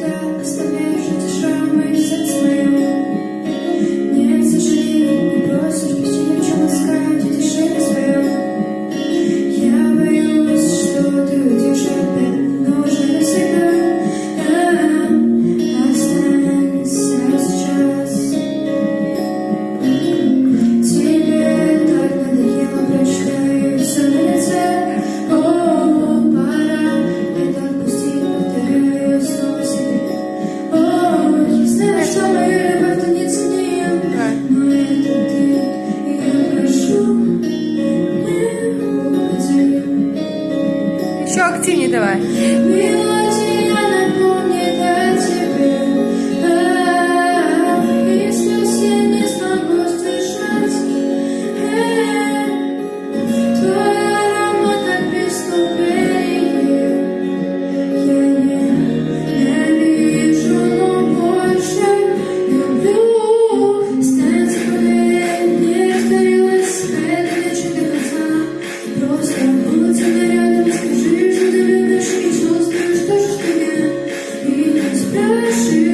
grass еще активнее давай. see.